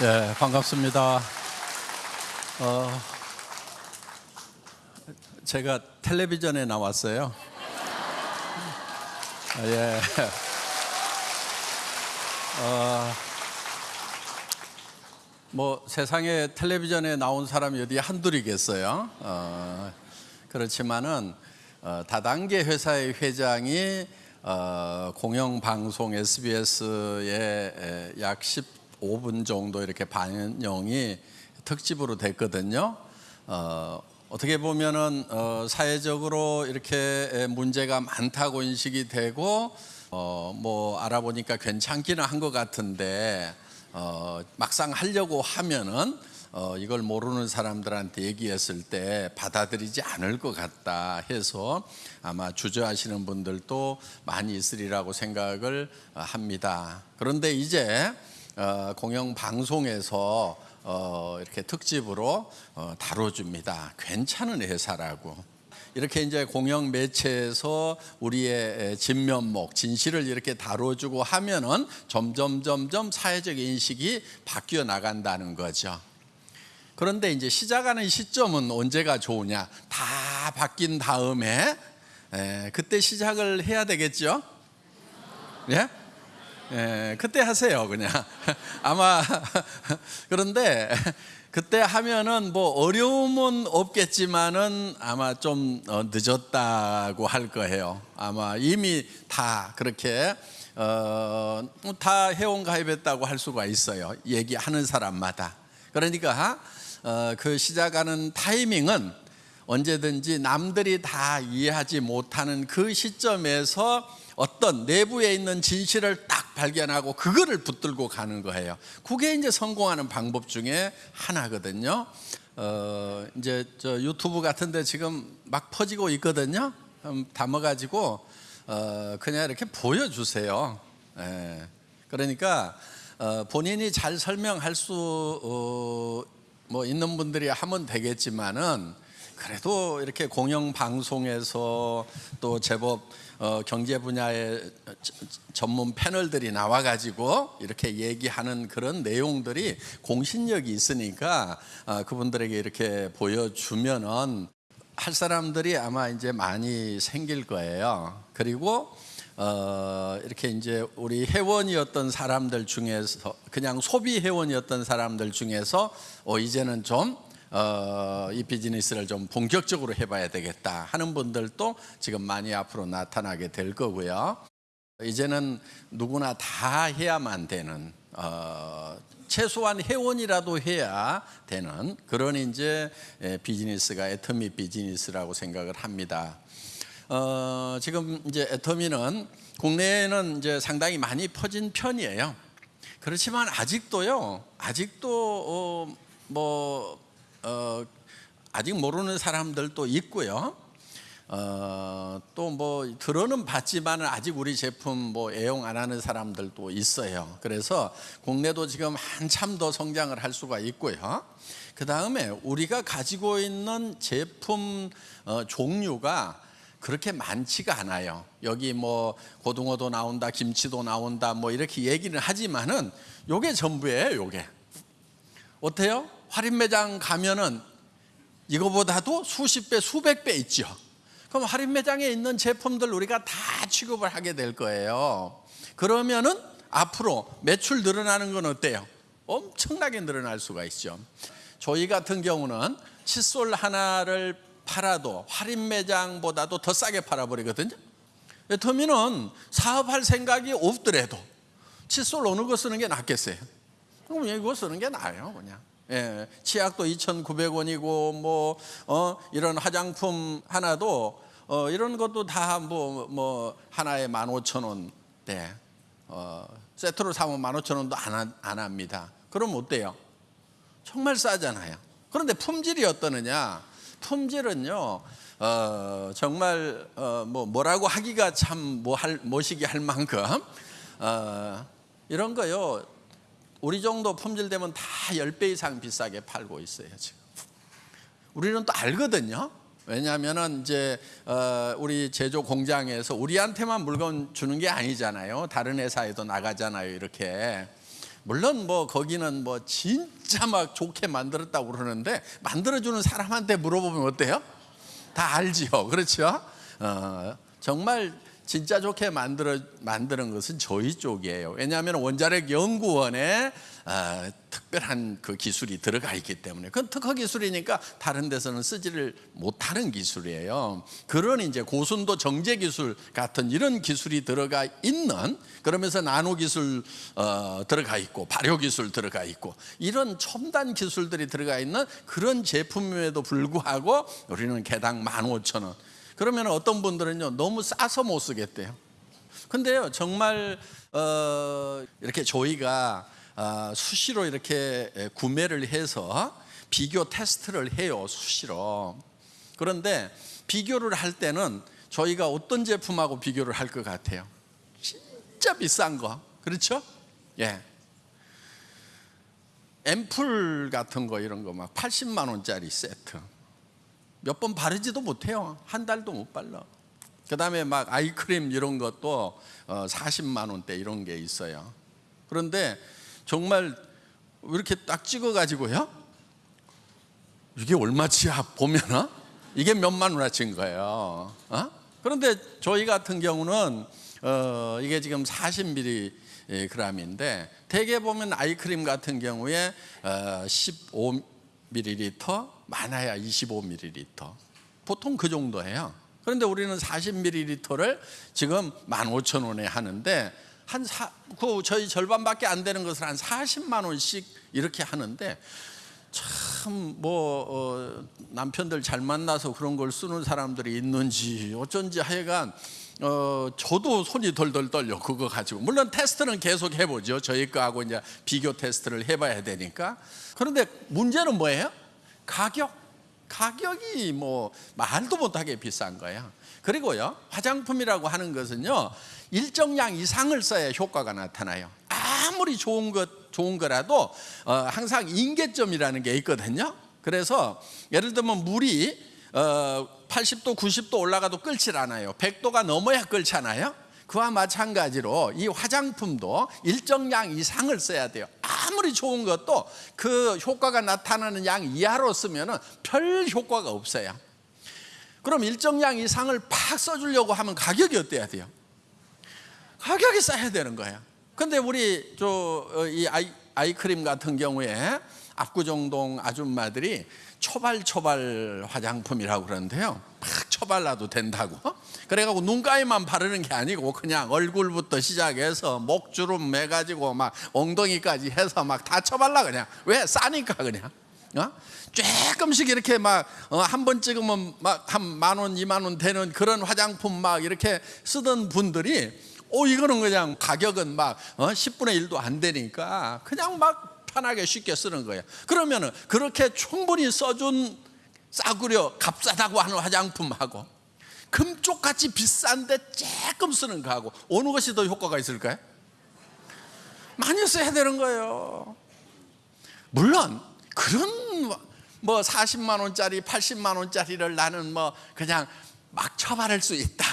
네, 반갑습니다. 어, 제가 텔레비전에 나왔어요. 아, 예. 어, 뭐 세상에 텔레비전에 나온 사람이 어디 한둘이겠어요. 어, 그렇지만은 어, 다단계 회사의 회장이 어, 공영방송 SBS에 약 15분 정도 이렇게 반영이 특집으로 됐거든요. 어, 어떻게 보면은 어, 사회적으로 이렇게 문제가 많다고 인식이 되고 어, 뭐 알아보니까 괜찮기는 한 것 같은데 어, 막상 하려고 하면은 어, 이걸 모르는 사람들한테 얘기했을 때 받아들이지 않을 것 같다 해서 아마 주저하시는 분들도 많이 있으리라고 생각을 어, 합니다. 그런데 이제 어, 공영 방송에서 어, 이렇게 특집으로 어, 다뤄줍니다. 괜찮은 회사라고. 이렇게 이제 공영 매체에서 우리의 진면목, 진실을 이렇게 다뤄주고 하면은 점점 점점 사회적 인식이 바뀌어 나간다는 거죠. 그런데 이제 시작하는 시점은 언제가 좋으냐? 다 바뀐 다음에 에, 그때 시작을 해야 되겠죠? 예? 예, 그때 하세요, 그냥. 아마 그런데 그때 하면은 뭐 어려움은 없겠지만은 아마 좀 어, 늦었다고 할 거예요. 아마 이미 다 그렇게 어, 다 회원 가입했다고 할 수가 있어요. 얘기하는 사람마다. 그러니까 어, 그 시작하는 타이밍은 언제든지 남들이 다 이해하지 못하는 그 시점에서 어떤 내부에 있는 진실을 딱 발견하고 그거를 붙들고 가는 거예요. 그게 이제 성공하는 방법 중에 하나거든요. 어, 이제 저 유튜브 같은데 지금 막 퍼지고 있거든요. 담아가지고 어, 그냥 이렇게 보여주세요. 예. 그러니까 어, 본인이 잘 설명할 수 어, 뭐 있는 분들이 하면 되겠지만은 그래도 이렇게 공영 방송에서 또 제법 어, 경제 분야의 전문 패널들이 나와가지고 이렇게 얘기하는 그런 내용들이 공신력이 있으니까 어, 그분들에게 이렇게 보여주면은 할 사람들이 아마 이제 많이 생길 거예요. 그리고 어, 이렇게 이제 우리 회원이었던 사람들 중에서 그냥 소비 회원이었던 사람들 중에서 어, 이제는 좀 어, 이 비즈니스를 좀 본격적으로 해봐야 되겠다 하는 분들도 지금 많이 앞으로 나타나게 될 거고요. 이제는 누구나 다 해야만 되는 어, 최소한 회원이라도 해야 되는 그런 이제 비즈니스가 애터미 비즈니스라고 생각을 합니다. 어, 지금 이제 애터미는 국내에는 이제 상당히 많이 퍼진 편이에요. 그렇지만 아직도요, 아직도 어, 뭐 어, 아직 모르는 사람들도 있고요. 어, 또뭐 들어는 봤지만 아직 우리 제품 뭐 애용 안 하는 사람들도 있어요. 그래서 국내도 지금 한참 더 성장을 할 수가 있고요. 그 다음에 우리가 가지고 있는 제품 어, 종류가 그렇게 많지가 않아요. 여기 뭐 고등어도 나온다, 김치도 나온다, 뭐 이렇게 얘기는 하지만은 요게 전부예요. 요게 어때요? 할인 매장 가면은 이거보다도 수십 배, 수백 배 있죠. 그럼 할인 매장에 있는 제품들 우리가 다 취급을 하게 될 거예요. 그러면은 앞으로 매출 늘어나는 건 어때요? 엄청나게 늘어날 수가 있죠. 저희 같은 경우는 칫솔 하나를 팔아도 할인 매장보다도 더 싸게 팔아버리거든요. 터미는 사업할 생각이 없더라도 칫솔 어느 거 쓰는 게 낫겠어요? 그럼 이거 쓰는 게 나아요, 그냥. 예, 치약도 2,900원이고 뭐 어, 이런 화장품 하나도 어, 이런 것도 다뭐뭐 하나에 15,000원 네. 어, 세트로 사면 15,000원도 안, 안 합니다. 그럼 어때요? 정말 싸잖아요. 그런데 품질이 어떠느냐? 품질은요. 어, 정말 어, 뭐 뭐라고 하기가 참 뭐할 뭐시기 할 만큼 어, 이런 거요. 우리 정도 품질 되면 다 10배 이상 비싸게 팔고 있어요, 지금. 우리는 또 알거든요. 왜냐하면은 이제 어 우리 제조 공장에서 우리한테만 물건 주는 게 아니잖아요. 다른 회사에도 나가잖아요. 이렇게 물론 뭐 거기는 뭐 진짜 막 좋게 만들었다고 그러는데 만들어주는 사람한테 물어보면 어때요? 다 알지요, 그렇죠? 어, 정말 진짜 좋게 만들어 만드는 것은 저희 쪽이에요. 왜냐하면 원자력 연구원에 어, 특별한 그 기술이 들어가 있기 때문에 그건 특허 기술이니까 다른 데서는 쓰지를 못하는 기술이에요. 그런 이제 고순도 정제 기술 같은 이런 기술이 들어가 있는 그러면서 나노 기술 어, 들어가 있고 발효 기술 들어가 있고 이런 첨단 기술들이 들어가 있는 그런 제품임에도 불구하고 우리는 개당 15,000원. 그러면 어떤 분들은요 너무 싸서 못 쓰겠대요. 근데요 정말 어, 이렇게 저희가 어, 수시로 이렇게 구매를 해서 비교 테스트를 해요 수시로. 그런데 비교를 할 때는 저희가 어떤 제품하고 비교를 할 것 같아요. 진짜 비싼 거 그렇죠? 예. 앰플 같은 거 이런 거 막 80만 원짜리 세트. 몇 번 바르지도 못해요. 한 달도 못 발라. 그 다음에 막 아이크림 이런 것도 40만 원대 이런 게 있어요. 그런데 정말 이렇게 딱 찍어가지고요. 이게 얼마치야 보면은 이게 몇만 원어치인 거예요. 어? 그런데 저희 같은 경우는 어, 이게 지금 40mg인데 대개 보면 아이크림 같은 경우에 어, 15ml 많아야 25ml 보통 그 정도예요. 그런데 우리는 40ml를 지금 15,000원에 하는데 한 사, 그 저희 절반밖에 안 되는 것을 한 40만 원씩 이렇게 하는데 참뭐 어, 남편들 잘 만나서 그런 걸 쓰는 사람들이 있는지 어쩐지 하여간 어, 저도 손이 덜덜 떨려 그거 가지고 물론 테스트는 계속 해보죠 저희 거하고 이제 비교 테스트를 해봐야 되니까 그런데 문제는 뭐예요? 가격 가격이 뭐 말도 못하게 비싼 거예요. 그리고요 화장품이라고 하는 것은요 일정량 이상을 써야 효과가 나타나요. 아무리 좋은 것 좋은 거라도 어, 항상 인계점이라는 게 있거든요. 그래서 예를 들면 물이 어, 80도 90도 올라가도 끓질 않아요. 100도가 넘어야 끓잖아요. 그와 마찬가지로 이 화장품도 일정량 이상을 써야 돼요. 아무리 좋은 것도 그 효과가 나타나는 양 이하로 쓰면 별 효과가 없어요. 그럼 일정량 이상을 팍 써주려고 하면 가격이 어때야 돼요? 가격이 싸야 되는 거예요. 근데 우리 저이 아이, 아이크림 같은 경우에 압구정동 아줌마들이 초발초발 화장품이라고 그러는데요. 막 초발라도 된다고. 그래가지고 눈가에만 바르는 게 아니고 그냥 얼굴부터 시작해서 목주름 매가지고 막 엉덩이까지 해서 막 다 쳐발라 그냥. 왜 싸니까 그냥. 어? 조금씩 이렇게 막 한 번 찍으면 막 한 만 원, 이만 원 되는 그런 화장품 막 이렇게 쓰던 분들이 오 이거는 그냥 가격은 막 어? 10분의 1도 안 되니까 그냥 막 편하게 쉽게 쓰는 거예요. 그러면은 그렇게 충분히 써준 싸구려 값싸다고 하는 화장품하고 금쪽같이 비싼데 조금 쓰는 거하고 어느 것이 더 효과가 있을까요? 많이 써야 되는 거예요. 물론 그런 뭐 40만 원짜리, 80만 원짜리를 나는 뭐 그냥 막 처발할 수 있다.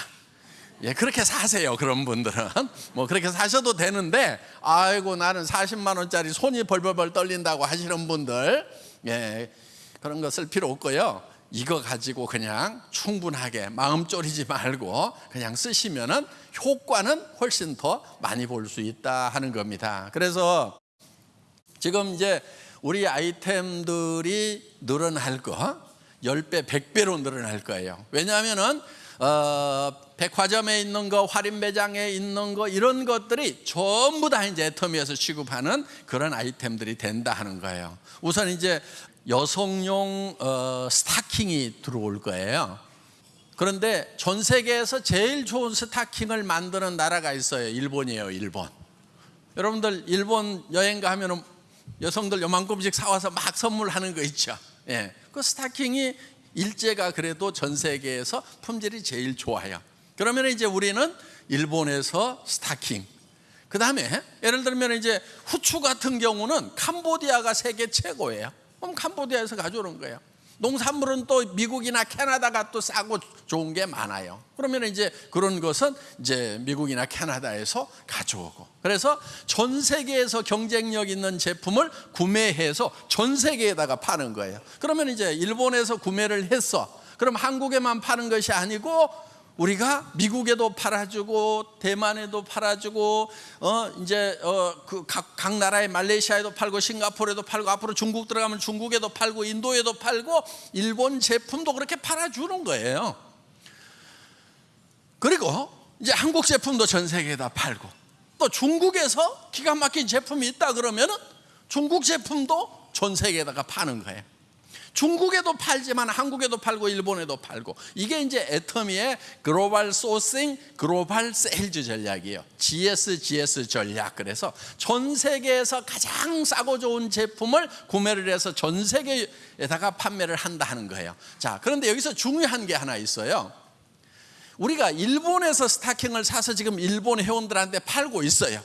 예, 그렇게 사세요. 그런 분들은 뭐 그렇게 사셔도 되는데, 아이고 나는 40만 원짜리 손이 벌벌벌 떨린다고 하시는 분들, 예, 그런 거쓸 필요 없고요. 이거 가지고 그냥 충분하게 마음 졸이지 말고 그냥 쓰시면은 효과는 훨씬 더 많이 볼 수 있다 하는 겁니다. 그래서 지금 이제 우리 아이템들이 늘어날 거 10배, 100배로 늘어날 거예요. 왜냐하면은 어, 백화점에 있는 거, 할인 매장에 있는 거 이런 것들이 전부 다 이제 애터미에서 취급하는 그런 아이템들이 된다 하는 거예요. 우선 이제 여성용 어, 스타킹이 들어올 거예요. 그런데 전 세계에서 제일 좋은 스타킹을 만드는 나라가 있어요. 일본이에요, 일본. 여러분들 일본 여행 가면 은 여성들 요만큼씩 사와서 막 선물하는 거 있죠. 예. 그 스타킹이 일제가 그래도 전 세계에서 품질이 제일 좋아요. 그러면 이제 우리는 일본에서 스타킹. 그 다음에 예를 들면 이제 후추 같은 경우는 캄보디아가 세계 최고예요. 그럼 캄보디아에서 가져오는 거예요. 농산물은 또 미국이나 캐나다가 또 싸고 좋은 게 많아요. 그러면 이제 그런 것은 이제 미국이나 캐나다에서 가져오고. 그래서 전 세계에서 경쟁력 있는 제품을 구매해서 전 세계에다가 파는 거예요. 그러면 이제 일본에서 구매를 했어. 그럼 한국에만 파는 것이 아니고 우리가 미국에도 팔아주고 대만에도 팔아주고 어 이제 어그각 각 나라의 말레이시아에도 팔고 싱가포르에도 팔고 앞으로 중국 들어가면 중국에도 팔고 인도에도 팔고 일본 제품도 그렇게 팔아주는 거예요. 그리고 이제 한국 제품도 전 세계에다 팔고 또 중국에서 기가 막힌 제품이 있다 그러면은 중국 제품도 전 세계에다가 파는 거예요. 중국에도 팔지만 한국에도 팔고 일본에도 팔고 이게 이제 애터미의 global sourcing global sales 전략이에요. GSGS 전략. 그래서 전 세계에서 가장 싸고 좋은 제품을 구매를 해서 전 세계에다가 판매를 한다 하는 거예요. 자, 그런데 여기서 중요한 게 하나 있어요. 우리가 일본에서 스타킹을 사서 지금 일본 회원들한테 팔고 있어요.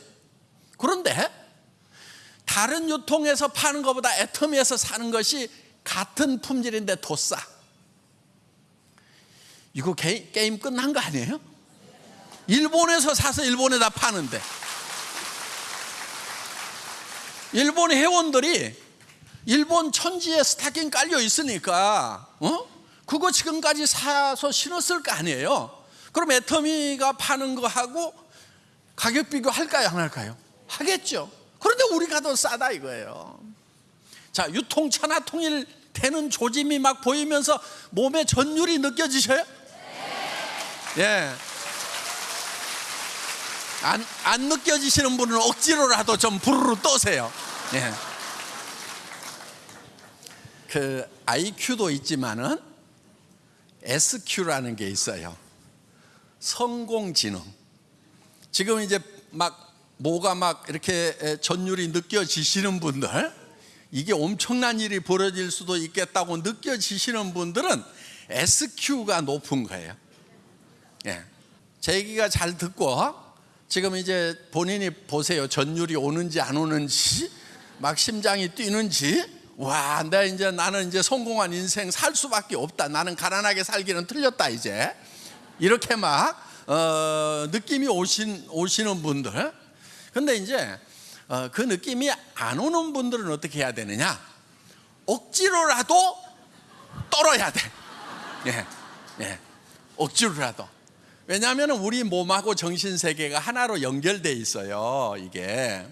그런데 다른 유통에서 파는 것보다 애터미에서 사는 것이 같은 품질인데 더 싸. 이거 게, 게임 끝난 거 아니에요? 일본에서 사서 일본에다 파는데 일본 회원들이 일본 천지에 스타킹 깔려 있으니까 어? 그거 지금까지 사서 신었을 거 아니에요? 그럼 애터미가 파는 거하고 가격 비교할까요? 안 할까요? 하겠죠. 그런데 우리가 더 싸다 이거예요. 자, 유통차나 통일되는 조짐이 막 보이면서 몸에 전율이 느껴지셔요? 예. 안, 안 느껴지시는 분은 억지로라도 좀 부르르 떠세요. 예. 그 IQ도 있지만은 SQ라는 게 있어요. 성공지능. 지금 이제 막 뭐가 막 이렇게 전율이 느껴지시는 분들 이게 엄청난 일이 벌어질 수도 있겠다고 느껴지시는 분들은 SQ가 높은 거예요. 예. 제 얘기가 잘 듣고 지금 이제 본인이 보세요. 전율이 오는지 안 오는지 막 심장이 뛰는지 와, 나 이제 나는 이제 성공한 인생 살 수밖에 없다. 나는 가난하게 살기는 틀렸다 이제. 이렇게 막 어, 느낌이 오신 오시는 분들. 근데 이제 어, 그 느낌이 안 오는 분들은 어떻게 해야 되느냐? 억지로라도 떨어야 돼. 예, 예, 억지로라도. 왜냐하면 우리 몸하고 정신 세계가 하나로 연결돼 있어요. 이게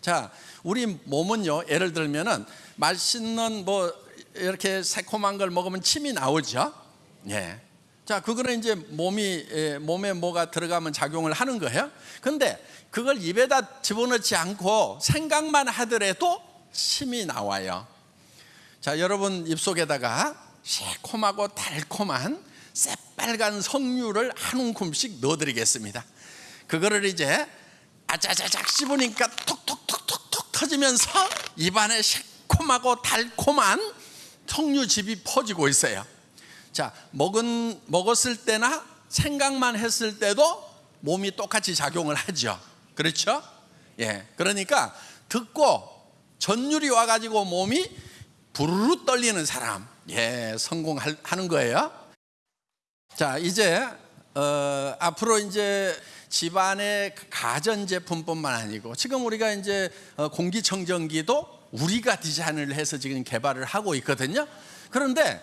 자, 우리 몸은요. 예를 들면은 맛있는 뭐 이렇게 새콤한 걸 먹으면 침이 나오죠. 예. 자, 그거는 이제 몸이 몸에 뭐가 들어가면 작용을 하는 거예요. 근데 그걸 입에다 집어넣지 않고 생각만 하더라도 침이 나와요. 자, 여러분 입속에다가 새콤하고 달콤한 새빨간 석류를 한 움큼씩 넣어드리겠습니다. 그거를 이제 아자자작 씹으니까 톡톡톡톡톡 터지면서 입안에 새콤하고 달콤한 석류즙이 퍼지고 있어요. 자, 먹은 먹었을 때나 생각만 했을 때도 몸이 똑같이 작용을 하죠. 그렇죠? 예. 그러니까 듣고 전율이 와 가지고 몸이 부르르 떨리는 사람. 예, 성공하는 거예요. 자, 이제 어, 앞으로 이제 집안의 가전 제품뿐만 아니고 지금 우리가 이제 어, 공기청정기도 우리가 디자인을 해서 지금 개발을 하고 있거든요. 그런데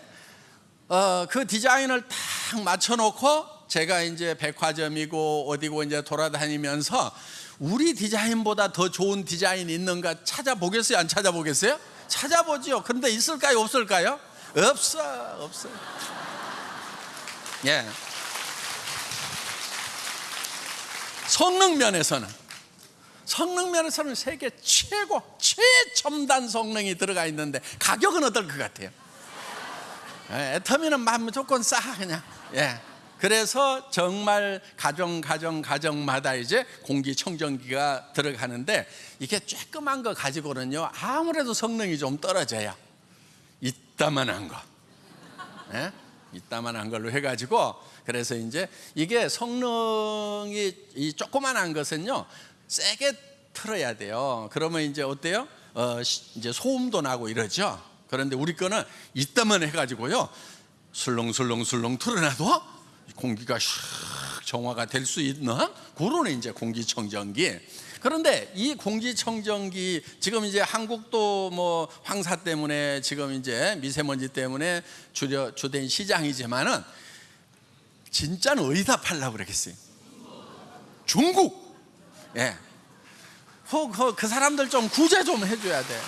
어, 그 디자인을 딱 맞춰놓고 제가 이제 백화점이고 어디고 이제 돌아다니면서 우리 디자인보다 더 좋은 디자인 있는가 찾아보겠어요? 안 찾아보겠어요? 찾아보지요. 근데 있을까요? 없을까요? 없어, 없어. 예. 성능 면에서는 성능 면에서는 세계 최고 최첨단 성능이 들어가 있는데 가격은 어떨 것 같아요? 예, 애터미는 막 무조건 싸 그냥. 예. 그래서 정말 가정 가정 가정마다 이제 공기청정기가 들어가는데 이게 쬐끄만 거 가지고는요 아무래도 성능이 좀 떨어져요. 이따만한 거, 예? 이따만한 걸로 해가지고 그래서 이제 이게 성능이 이 조그만한 것은요 세게 틀어야 돼요. 그러면 이제 어때요? 어, 이제 소음도 나고 이러죠. 그런데 우리 거는 이따만 해가지고요 술렁술렁술렁 틀어놔도 공기가 샥 정화가 될 수 있는 그런 이제 공기청정기. 그런데 이 공기청정기 지금 이제 한국도 뭐 황사 때문에 지금 이제 미세먼지 때문에 주려 주된 시장이지만은 진짜는 어디다 팔라고 그러겠어요? 중국. 예. 그, 그, 그 사람들 좀 구제 좀 해줘야 돼.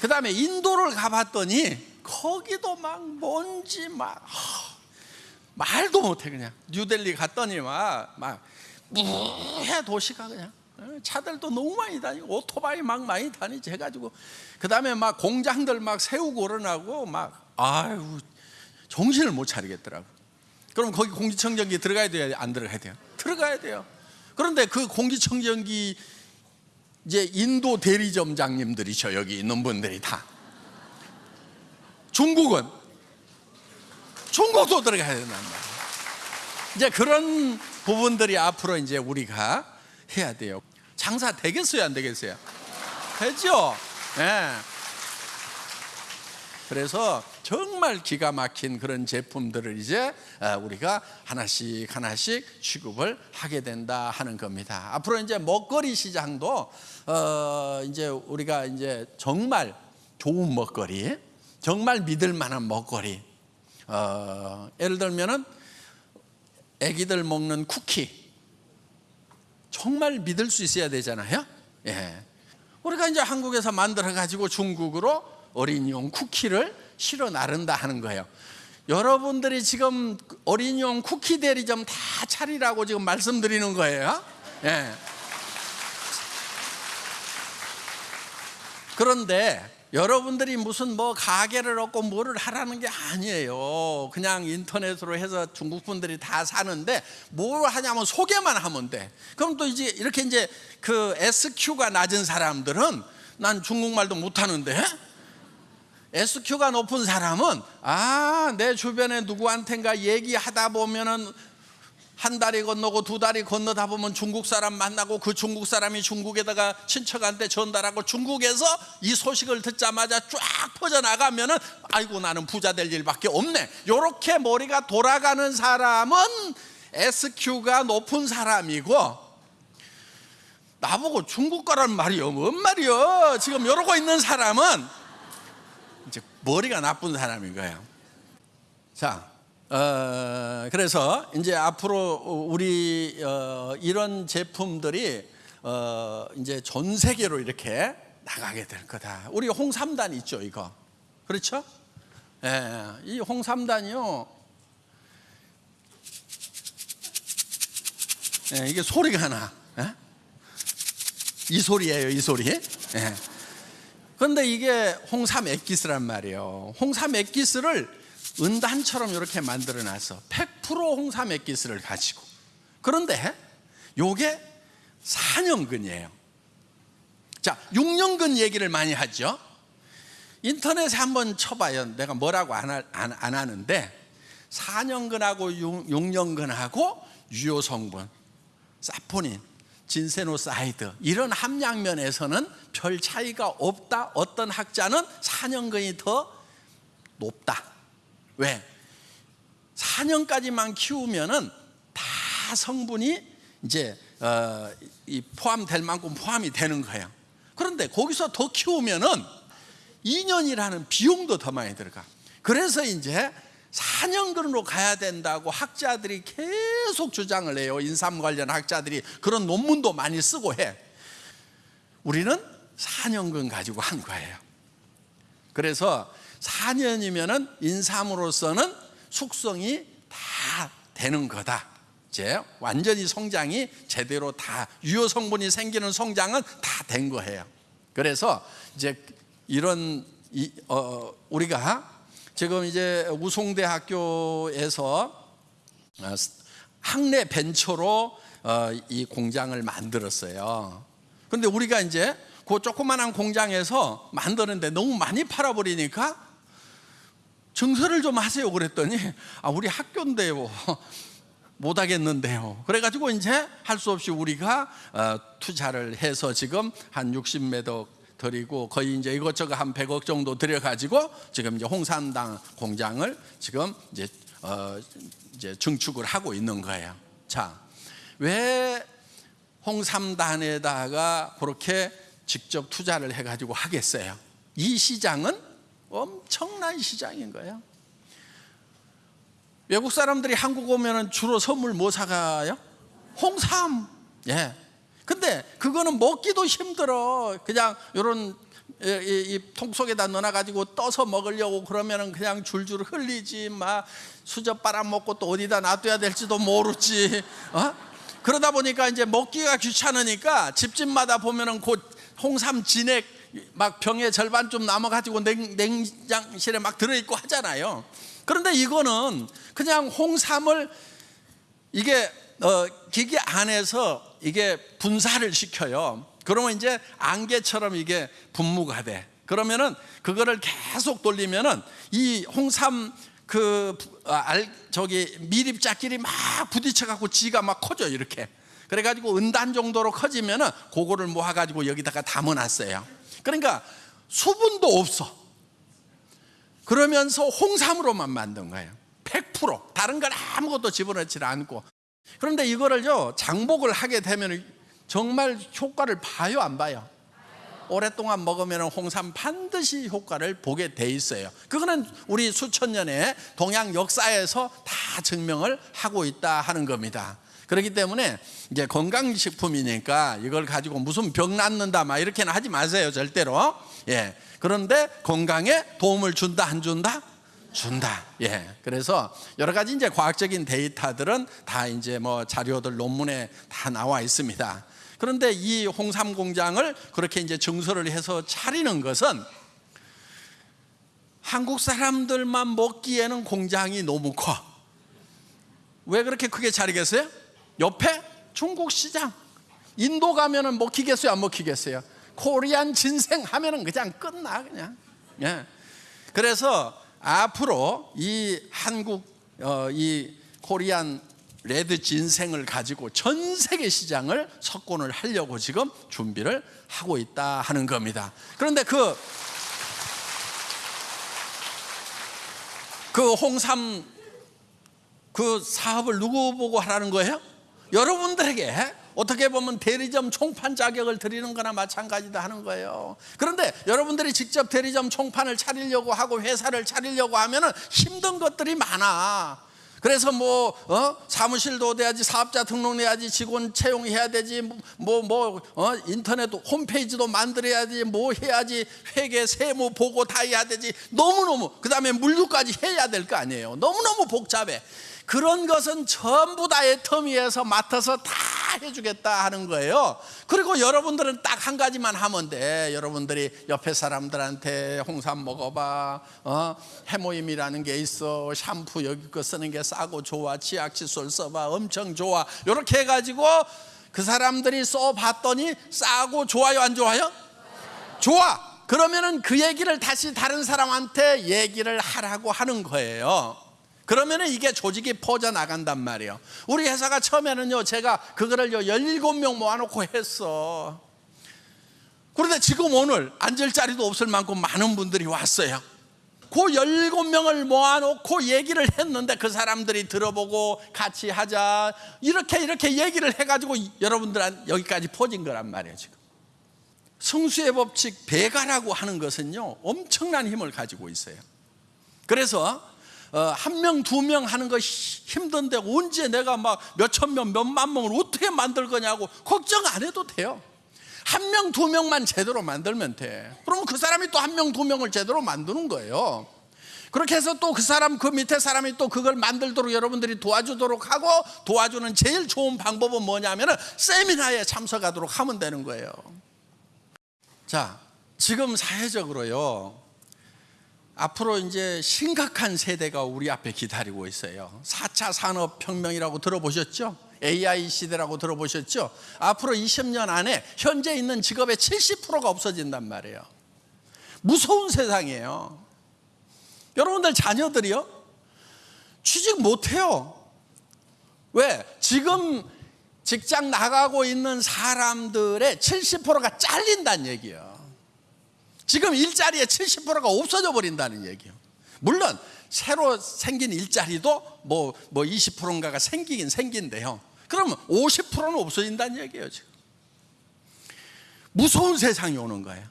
그 다음에 인도를 가봤더니 거기도 막 먼지 막 하, 말도 못해 그냥 뉴델리 갔더니 막막 무해 도시가 그냥 어, 차들도 너무 많이 다니고 오토바이 막 많이 다니지 해가지고 그 다음에 막 공장들 막 세우고 그러나고 막 아유 정신을 못 차리겠더라고. 그럼 거기 공기청정기 들어가야 돼요? 안 들어가야 돼요? 들어가야 돼요. 그런데 그 공기청정기 이제 인도 대리점장님들이죠 여기 있는 분들이 다. 중국은 중국도 들어가야 된단 말이에요. 이제 그런 부분들이 앞으로 이제 우리가 해야 돼요. 장사 되겠어요, 안 되겠어요? 되죠. 예. 그래서 정말 기가 막힌 그런 제품들을 이제 아, 우리가 하나씩 하나씩 취급을 하게 된다 하는 겁니다. 앞으로 이제 먹거리 시장도 어 이제 우리가 이제 정말 좋은 먹거리, 정말 믿을 만한 먹거리. 어 예를 들면은 아기들 먹는 쿠키 정말 믿을 수 있어야 되잖아요. 예. 우리가 이제 한국에서 만들어 가지고 중국으로 어린이용 쿠키를 실어 나른다 하는 거예요. 여러분들이 지금 어린이용 쿠키 대리점 다 차리라고 지금 말씀드리는 거예요. 예. 그런데 여러분들이 무슨 뭐 가게를 얻고 뭐를 하라는 게 아니에요. 그냥 인터넷으로 해서 중국 분들이 다 사는데 뭘 하냐면 소개만 하면 돼. 그럼 또 이제 이렇게 이제 그 SQ가 낮은 사람들은 난 중국말도 못하는데 SQ가 높은 사람은 아, 내 주변에 누구한텐가 얘기하다 보면은 한 달이 건너고 두 달이 건너다 보면 중국 사람 만나고 그 중국 사람이 중국에다가 친척한테 전달하고 중국에서 이 소식을 듣자마자 쫙 퍼져나가면은 아이고 나는 부자 될 일밖에 없네. 요렇게 머리가 돌아가는 사람은 SQ가 높은 사람이고 나보고 중국 거란 말이요. 뭔 말이요? 지금 이러고 있는 사람은 이제 머리가 나쁜 사람인 거예요. 자, 어, 그래서 이제 앞으로 우리 어, 이런 제품들이 어, 이제 전 세계로 이렇게 나가게 될 거다. 우리 홍삼단 있죠, 이거. 그렇죠? 예, 이 홍삼단이요. 예, 이게 소리가 나. 예? 이 소리예요, 이 소리. 예. 그런데 이게 홍삼 액기스란 말이에요. 홍삼 액기스를 은단처럼 이렇게 만들어 놨어. 100% 홍삼 액기스를 가지고. 그런데 요게 4년근이에요. 자, 6년근 얘기를 많이 하죠. 인터넷에 한번 쳐봐요. 내가 뭐라고 안, 하, 안, 안 하는데 4년근하고 6, 6년근하고 유효 성분, 사포닌, 진세노사이드 이런 함량 면에서는 별 차이가 없다. 어떤 학자는 4년근이 더 높다. 왜? 4년까지만 키우면은 다 성분이 이제 어, 이 포함될 만큼 포함이 되는 거예요. 그런데 거기서 더 키우면은 2년이라는 비용도 더 많이 들어가. 그래서 이제 4년근으로 가야 된다고 학자들이 계속 주장을 해요. 인삼 관련 학자들이 그런 논문도 많이 쓰고 해. 우리는 4년근 가지고 한 거예요. 그래서 4년이면은 인삼으로서는 숙성이 다 되는 거다. 이제 완전히 성장이 제대로 다 유효 성분이 생기는 성장은 다 된 거예요. 그래서 이제 이런 이, 어, 우리가 지금 이제 우송대학교에서 어, 학내 벤처로 어, 이 공장을 만들었어요. 근데 우리가 이제 그 조그만한 공장에서 만드는데 너무 많이 팔아버리니까 증서를 좀 하세요 그랬더니 아 우리 학교인데요 못 하겠는데요 그래가지고 이제 할 수 없이 우리가 어, 투자를 해서 지금 한 60m 드리고 거의 이제 이것저것 한 100억 정도 들여가지고 지금 이제 홍삼당 공장을 지금 이제 어 이제 증축을 하고 있는 거예요. 자, 왜 홍삼단에다가 그렇게 직접 투자를 해가지고 하겠어요? 이 시장은 엄청난 시장인 거예요. 외국 사람들이 한국 오면은 주로 선물 뭐 사가요? 홍삼. 예. 근데 그거는 먹기도 힘들어. 그냥 요런 이, 이, 이 통 속에다 넣어 가지고 떠서 먹으려고 그러면은 그냥 줄줄 흘리지 막 수저 빨아먹고 또 어디다 놔둬야 될지도 모르지. 어? 그러다 보니까 이제 먹기가 귀찮으니까 집집마다 보면은 곧 홍삼 진액 막 병에 절반 좀 남아 가지고 냉장실에 막 들어 있고 하잖아요. 그런데 이거는 그냥 홍삼을 이게 어, 기계 안에서 이게 분사를 시켜요. 그러면 이제 안개처럼 이게 분무가 돼. 그러면은 그거를 계속 돌리면은 이 홍삼 그 아, 알, 저기 미립자끼리 막 부딪혀 갖고 지가 막 커져 이렇게. 그래 가지고 은단 정도로 커지면은 그거를 모아 가지고 여기다가 담아 놨어요. 그러니까 수분도 없어. 그러면서 홍삼으로만 만든 거예요. 100% 다른 걸 아무것도 집어넣지 않고 그런데 이거를요 장복을 하게 되면 정말 효과를 봐요 안 봐요? 오랫동안 먹으면 홍삼 반드시 효과를 보게 돼 있어요. 그거는 우리 수천 년의 동양 역사에서 다 증명을 하고 있다 하는 겁니다. 그렇기 때문에 이제 건강식품이니까 이걸 가지고 무슨 병 낫는다 막 이렇게는 하지 마세요 절대로. 예. 그런데 건강에 도움을 준다 안 준다? 준다. 예. 그래서 여러 가지 이제 과학적인 데이터들은 다 이제 뭐 자료들 논문에 다 나와 있습니다. 그런데 이 홍삼 공장을 그렇게 이제 증설을 해서 차리는 것은 한국 사람들만 먹기에는 공장이 너무 커. 왜 그렇게 크게 차리겠어요? 옆에 중국 시장. 인도 가면은 먹히겠어요? 안 먹히겠어요? 코리안 진생 하면은 그냥 끝나 그냥. 예. 그래서 앞으로 이 한국 어, 이 코리안 레드 진생을 가지고 전 세계 시장을 석권을 하려고 지금 준비를 하고 있다 하는 겁니다. 그런데 그, 그 홍삼 그 사업을 누구 보고 하라는 거예요? 여러분들에게 어떻게 보면 대리점 총판 자격을 드리는 거나 마찬가지다 하는 거예요. 그런데 여러분들이 직접 대리점 총판을 차리려고 하고 회사를 차리려고 하면은 힘든 것들이 많아. 그래서 뭐 어? 사무실도 돼야지 사업자 등록해야지 직원 채용해야 되지 뭐뭐 뭐, 어? 인터넷 홈페이지도 만들어야지 뭐 해야지 회계 세무 보고 다 해야 되지 너무너무 그다음에 물류까지 해야 될 거 아니에요 너무너무 복잡해 그런 것은 전부 다 애터미에서 맡아서 다 해주겠다 하는 거예요. 그리고 여러분들은 딱 한 가지만 하면 돼. 여러분들이 옆에 사람들한테 홍삼 먹어봐. 어? 해모임이라는 게 있어. 샴푸 여기 거 쓰는 게 싸고 좋아. 치약 칫솔 써봐. 엄청 좋아. 이렇게 해가지고 그 사람들이 써봤더니 싸고 좋아요, 안 좋아요? 좋아. 그러면은 그 얘기를 다시 다른 사람한테 얘기를 하라고 하는 거예요. 그러면은 이게 조직이 퍼져 나간단 말이에요. 우리 회사가 처음에는요, 제가 그거를요, 17명 모아놓고 했어. 그런데 지금 오늘 앉을 자리도 없을 만큼 많은 분들이 왔어요. 그 17명을 모아놓고 얘기를 했는데 그 사람들이 들어보고 같이 하자. 이렇게 이렇게 얘기를 해가지고 여러분들한 여기까지 퍼진 거란 말이에요, 지금. 성수의 법칙 배가라고 하는 것은요, 엄청난 힘을 가지고 있어요. 그래서 어, 한 명, 두 명 하는 거 힘든데 언제 내가 막 몇천 명, 몇만 명을 어떻게 만들 거냐고 걱정 안 해도 돼요. 한 명, 두 명만 제대로 만들면 돼. 그러면 그 사람이 또 한 명, 두 명을 제대로 만드는 거예요. 그렇게 해서 또 그 사람, 그 밑에 사람이 또 그걸 만들도록 여러분들이 도와주도록 하고 도와주는 제일 좋은 방법은 뭐냐면 세미나에 참석하도록 하면 되는 거예요. 자, 지금 사회적으로요. 앞으로 이제 심각한 세대가 우리 앞에 기다리고 있어요. 4차 산업혁명이라고 들어보셨죠? AI 시대라고 들어보셨죠? 앞으로 20년 안에 현재 있는 직업의 70%가 없어진단 말이에요. 무서운 세상이에요. 여러분들 자녀들이요? 취직 못해요. 왜? 지금 직장 나가고 있는 사람들의 70%가 잘린다는 얘기예요. 지금 일자리의 70%가 없어져 버린다는 얘기예요. 물론 새로 생긴 일자리도 뭐, 뭐 20%인가가 생기긴 생긴데요. 그러면 50%는 없어진다는 얘기예요, 지금. 무서운 세상이 오는 거예요.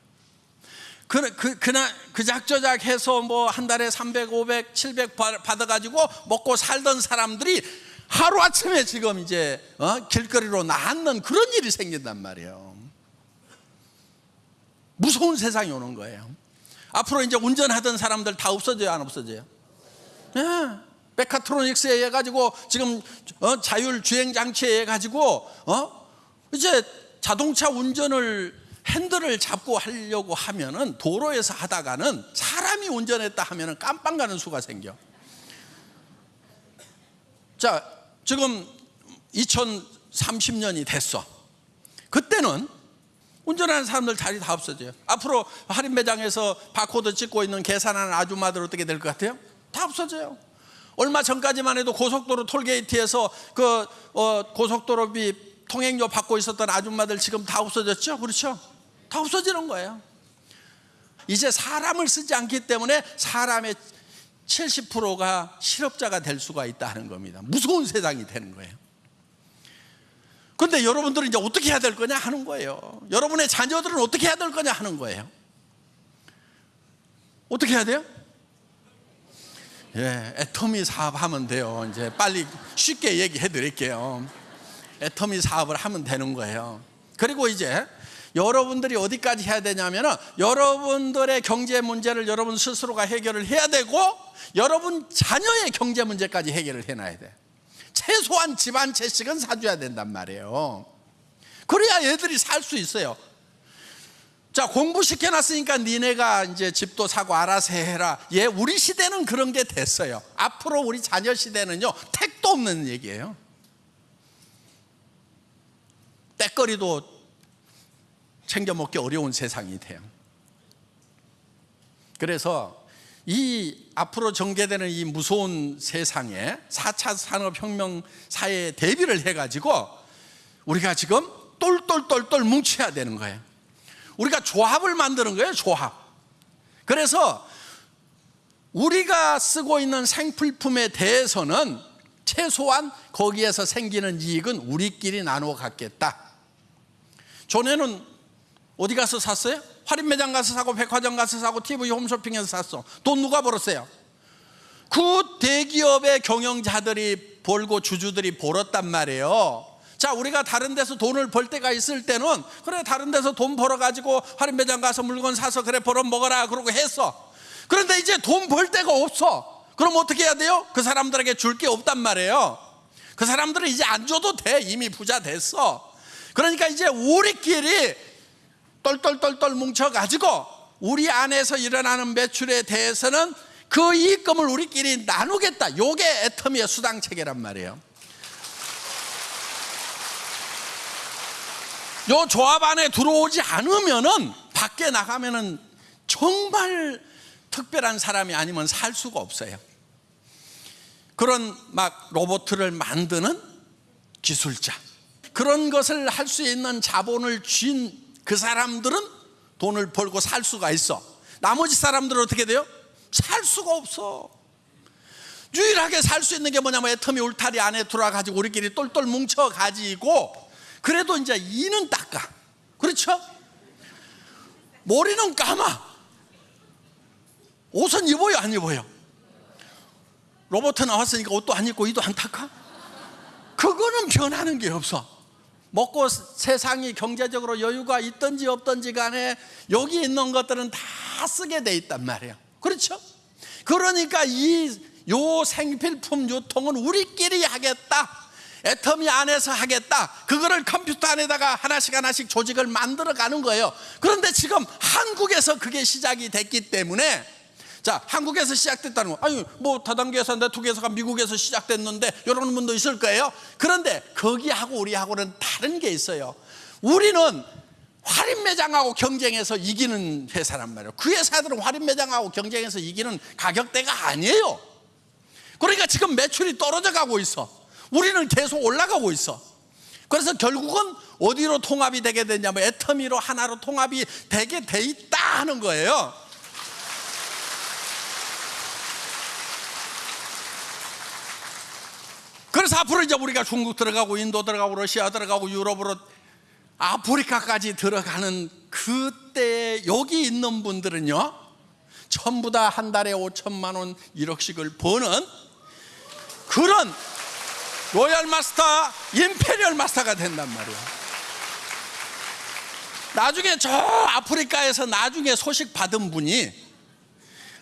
그, 그, 그날, 그작저작 해서 뭐 한 달에 300, 500, 700 받- 받아가지고 먹고 살던 사람들이 하루아침에 지금 이제 어? 길거리로 나앉는 그런 일이 생긴단 말이에요. 무서운 세상이 오는 거예요. 앞으로 이제 운전하던 사람들 다 없어져요, 안 없어져요? 예. 메카트로닉스에 해가지고 지금 어, 자율 주행 장치에 해가지고 어? 이제 자동차 운전을 핸들을 잡고 하려고 하면은 도로에서 하다가는 사람이 운전했다 하면은 깜빵 가는 수가 생겨. 자, 지금 2030년이 됐어. 그때는 운전하는 사람들 자리 다 없어져요. 앞으로 할인 매장에서 바코드 찍고 있는 계산하는 아줌마들 어떻게 될 것 같아요? 다 없어져요. 얼마 전까지만 해도 고속도로 톨게이트에서 그 어, 고속도로비 통행료 받고 있었던 아줌마들 지금 다 없어졌죠? 그렇죠? 다 없어지는 거예요. 이제 사람을 쓰지 않기 때문에 사람의 70%가 실업자가 될 수가 있다는 겁니다. 무서운 세상이 되는 거예요. 근데 여러분들은 이제 어떻게 해야 될 거냐 하는 거예요. 여러분의 자녀들은 어떻게 해야 될 거냐 하는 거예요. 어떻게 해야 돼요? 예, 애터미 사업 하면 돼요. 이제 빨리 쉽게 얘기해 드릴게요. 애터미 사업을 하면 되는 거예요. 그리고 이제 여러분들이 어디까지 해야 되냐면은 여러분들의 경제 문제를 여러분 스스로가 해결을 해야 되고 여러분 자녀의 경제 문제까지 해결을 해놔야 돼. 최소한 집한 채씩은 사줘야 된단 말이에요. 그래야 얘들이 살 수 있어요. 자 공부 시켜놨으니까 니네가 이제 집도 사고 알아서 해라. 예, 우리 시대는 그런 게 됐어요. 앞으로 우리 자녀 시대는요 택도 없는 얘기예요. 때거리도 챙겨 먹기 어려운 세상이 돼요. 그래서 이 앞으로 전개되는 이 무서운 세상에 4차 산업혁명 사회에 대비를 해가지고 우리가 지금 똘똘똘똘 뭉쳐야 되는 거예요. 우리가 조합을 만드는 거예요, 조합. 그래서 우리가 쓰고 있는 생필품에 대해서는 최소한 거기에서 생기는 이익은 우리끼리 나누어 갖겠다. 전에는 어디 가서 샀어요? 할인 매장 가서 사고 백화점 가서 사고 TV 홈쇼핑에서 샀어. 돈 누가 벌었어요? 그 대기업의 경영자들이 벌고 주주들이 벌었단 말이에요. 자, 우리가 다른 데서 돈을 벌 때가 있을 때는 그래 다른 데서 돈 벌어 가지고 할인 매장 가서 물건 사서 그래 벌어 먹어라 그러고 했어. 그런데 이제 돈 벌 데가 없어. 그럼 어떻게 해야 돼요? 그 사람들에게 줄 게 없단 말이에요. 그 사람들은 이제 안 줘도 돼. 이미 부자 됐어. 그러니까 이제 우리끼리 똘똘똘똘 뭉쳐가지고 우리 안에서 일어나는 매출에 대해서는 그 이익금을 우리끼리 나누겠다. 요게 애터미의 수당 체계란 말이에요. 요 조합 안에 들어오지 않으면은 밖에 나가면은 정말 특별한 사람이 아니면 살 수가 없어요. 그런 막 로봇을 만드는 기술자, 그런 것을 할 수 있는 자본을 쥔 그 사람들은 돈을 벌고 살 수가 있어. 나머지 사람들은 어떻게 돼요? 살 수가 없어. 유일하게 살 수 있는 게 뭐냐면 애터미 울타리 안에 들어와가지고 우리끼리 똘똘 뭉쳐가지고 그래도 이제 이는 닦아. 그렇죠? 머리는 감아. 옷은 입어요, 안 입어요? 로봇 나왔으니까 옷도 안 입고 이도 안 닦아? 그거는 변하는 게 없어. 먹고 세상이 경제적으로 여유가 있든지 없든지 간에 여기 있는 것들은 다 쓰게 돼 있단 말이에요. 그렇죠? 그러니까 이 요 생필품 유통은 우리끼리 하겠다. 애터미 안에서 하겠다. 그거를 컴퓨터 안에다가 하나씩 하나씩 조직을 만들어 가는 거예요. 그런데 지금 한국에서 그게 시작이 됐기 때문에 자, 한국에서 시작됐다는 거. 아니, 뭐 다단계에서 네트워크에서가 미국에서 시작됐는데 이런 분도 있을 거예요. 그런데 거기하고 우리하고는 다른 게 있어요. 우리는 할인 매장하고 경쟁해서 이기는 회사란 말이에요. 그 회사들은 할인 매장하고 경쟁해서 이기는 가격대가 아니에요. 그러니까 지금 매출이 떨어져 가고 있어. 우리는 계속 올라가고 있어. 그래서 결국은 어디로 통합이 되게 되냐면 애터미로 하나로 통합이 되게 돼 있다 하는 거예요. 그래서 앞으로 이제 우리가 중국 들어가고 인도 들어가고 러시아 들어가고 유럽으로 아프리카까지 들어가는 그때 여기 있는 분들은요 전부 다 한 달에 5천만 원 1억씩을 버는 그런 Royal Master Imperial Master가 된단 말이에요. 나중에 저 아프리카에서 나중에 소식 받은 분이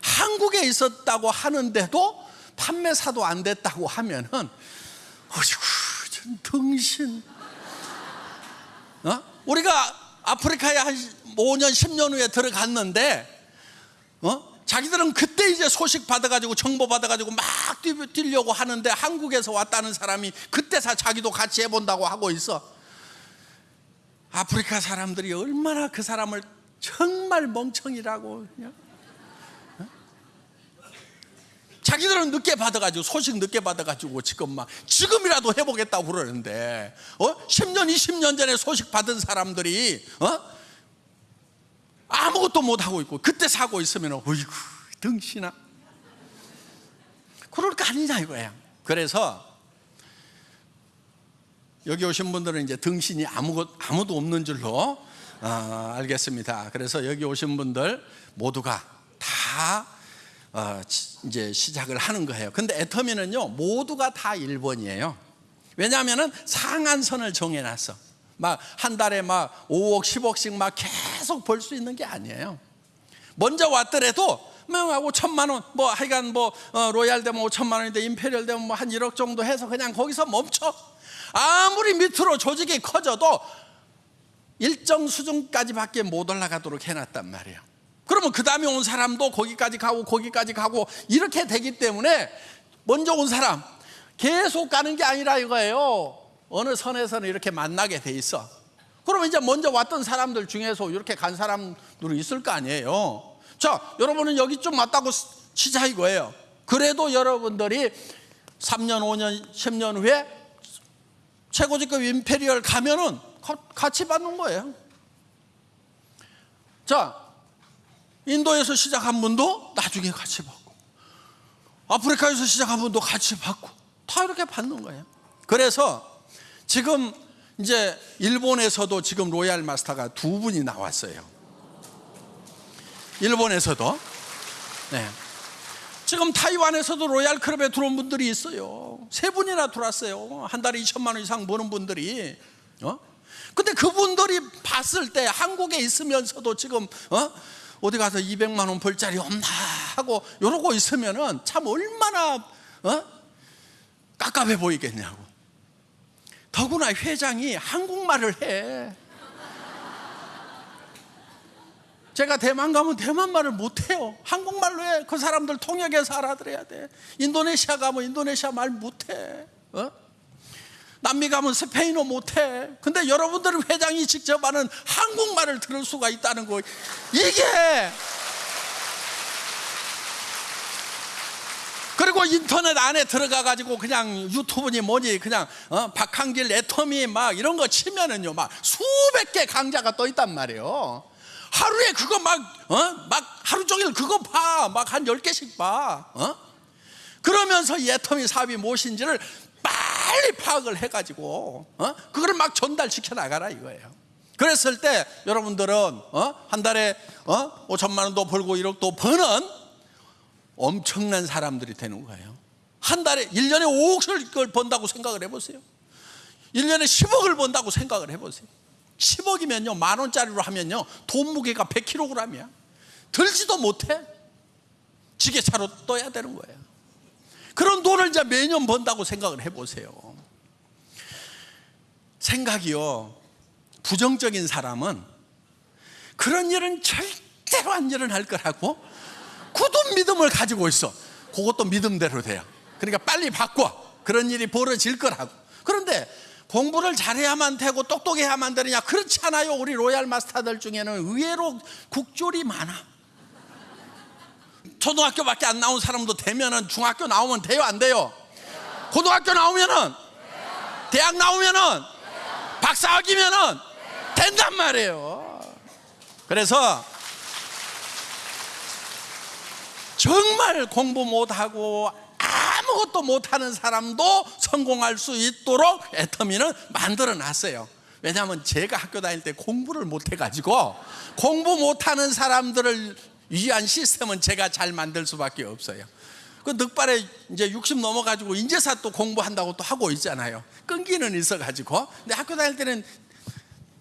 한국에 있었다고 하는데도 판매사도 안 됐다고 하면은 어이구 전 등신 어? 우리가 아프리카에 한 5년 10년 후에 들어갔는데 어? 자기들은 그때 이제 소식 받아가지고 정보 받아가지고 막 뛰, 뛰려고 하는데 한국에서 왔다는 사람이 그때서 자기도 같이 해본다고 하고 있어 아프리카 사람들이 얼마나 그 사람을 정말 멍청이라고 그냥 자기들은 늦게 받아가지고 소식 늦게 받아가지고 지금 막 지금이라도 해보겠다고 그러는데 어 10년 20년 전에 소식 받은 사람들이 어 아무것도 못 하고 있고 그때 사고 있으면 어이구 등신아 그럴 거 아니냐 이거야. 그래서 여기 오신 분들은 이제 등신이 아무것 아무도 없는 줄로 어, 알겠습니다. 그래서 여기 오신 분들 모두가 다 어, 이제 시작을 하는 거예요. 근데 애터미는요 모두가 다 1번이에요. 왜냐하면은 상한선을 정해놨어. 막 한 달에 막 5억, 10억씩 막 계속 벌 수 있는 게 아니에요. 먼저 왔더라도 뭐 5천만 원, 뭐 하여간 뭐 어, Royal 되면 5천만 원인데 Imperial 되면 뭐 한 1억 정도 해서 그냥 거기서 멈춰. 아무리 밑으로 조직이 커져도 일정 수준까지밖에 못 올라가도록 해놨단 말이에요. 그러면 그 다음에 온 사람도 거기까지 가고 거기까지 가고 이렇게 되기 때문에 먼저 온 사람 계속 가는 게 아니라 이거예요. 어느 선에서는 이렇게 만나게 돼 있어. 그러면 이제 먼저 왔던 사람들 중에서 이렇게 간 사람들이 있을 거 아니에요. 자, 여러분은 여기 좀 왔다고 치자 이거예요. 그래도 여러분들이 3년, 5년, 10년 후에 최고직급 임페리얼 가면은 같이 받는 거예요. 자, 인도에서 시작한 분도 나중에 같이 받고, 아프리카에서 시작한 분도 같이 받고, 다 이렇게 받는 거예요. 그래서 지금 이제 일본에서도 지금 Royal Master가 두 분이 나왔어요. 일본에서도. 네. 지금 타이완에서도 Royal Club에 들어온 분들이 있어요. 세 분이나 들어왔어요. 한 달에 2천만 원 이상 버는 분들이. 어? 근데 그분들이 봤을 때 한국에 있으면서도 지금 어? 어디 가서 200만 원 벌 자리 없나 하고 이러고 있으면은 참 얼마나 어? 깝깝해 보이겠냐고. 더구나 회장이 한국말을 해. 제가 대만 가면 대만 말을 못해요. 한국말로 해. 그 사람들 통역해서 알아들어야 돼. 인도네시아 가면 인도네시아 말 못해. 어? 남미 가면 스페인어 못해. 근데 여러분들 회장이 직접 하는 한국말을 들을 수가 있다는 거. 이게 그리고 인터넷 안에 들어가 가지고 그냥 유튜브니 뭐니 그냥 어? 박한길 애터미 막 이런 거 치면은요 막 수백 개 강좌가 떠 있단 말이에요. 하루에 그거 막, 어? 막 하루 종일 그거 봐. 막 한 열개씩 봐. 어? 그러면서 이 애터미 사업이 무엇인지를 빨리 파악을 해가지고, 어? 그거를 막 전달시켜 나가라 이거예요. 그랬을 때 여러분들은, 어? 한 달에, 어? 5천만 원도 벌고 1억도 버는 엄청난 사람들이 되는 거예요. 한 달에, 1년에 5억을 번다고 생각을 해보세요. 1년에 10억을 번다고 생각을 해보세요. 10억이면요, 만 원짜리로 하면요, 돈 무게가 100kg이야. 들지도 못해. 지게차로 떠야 되는 거예요. 그런 돈을 이제 매년 번다고 생각을 해보세요. 생각이요, 부정적인 사람은 그런 일은 절대로 안 일어날 거라고 굳은 믿음을 가지고 있어. 그것도 믿음대로 돼요. 그러니까 빨리 바꿔. 그런 일이 벌어질 거라고. 그런데 공부를 잘해야만 되고 똑똑해야만 되느냐 그렇지 않아요 우리 로얄 마스터들 중에는 의외로 국졸이 많아 초등학교밖에 안 나온 사람도 되면은 중학교 나오면 돼요 안 돼요 고등학교 나오면은 대학 나오면은 박사학위면은 된단 말이에요. 그래서 정말 공부 못하고 아무것도 못하는 사람도 성공할 수 있도록 애터미는 만들어 놨어요. 왜냐하면 제가 학교 다닐 때 공부를 못해가지고 공부 못하는 사람들을 위한 시스템은 제가 잘 만들 수밖에 없어요. 그 늦발에 이제 60 넘어가지고 인제사 또 공부한다고 또 하고 있잖아요. 끈기는 있어가지고. 근데 학교 다닐 때는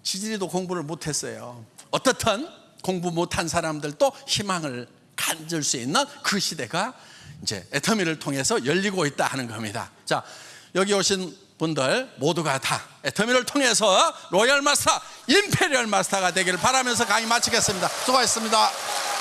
지지리도 공부를 못했어요. 어떻든 공부 못한 사람들도 희망을 가질 수 있는 그 시대가 이제 애터미를 통해서 열리고 있다 하는 겁니다. 자, 여기 오신 분들 모두가 다 애터미를 통해서 Royal Master, Imperial Master가 되기를 바라면서 강의 마치겠습니다. 수고하셨습니다.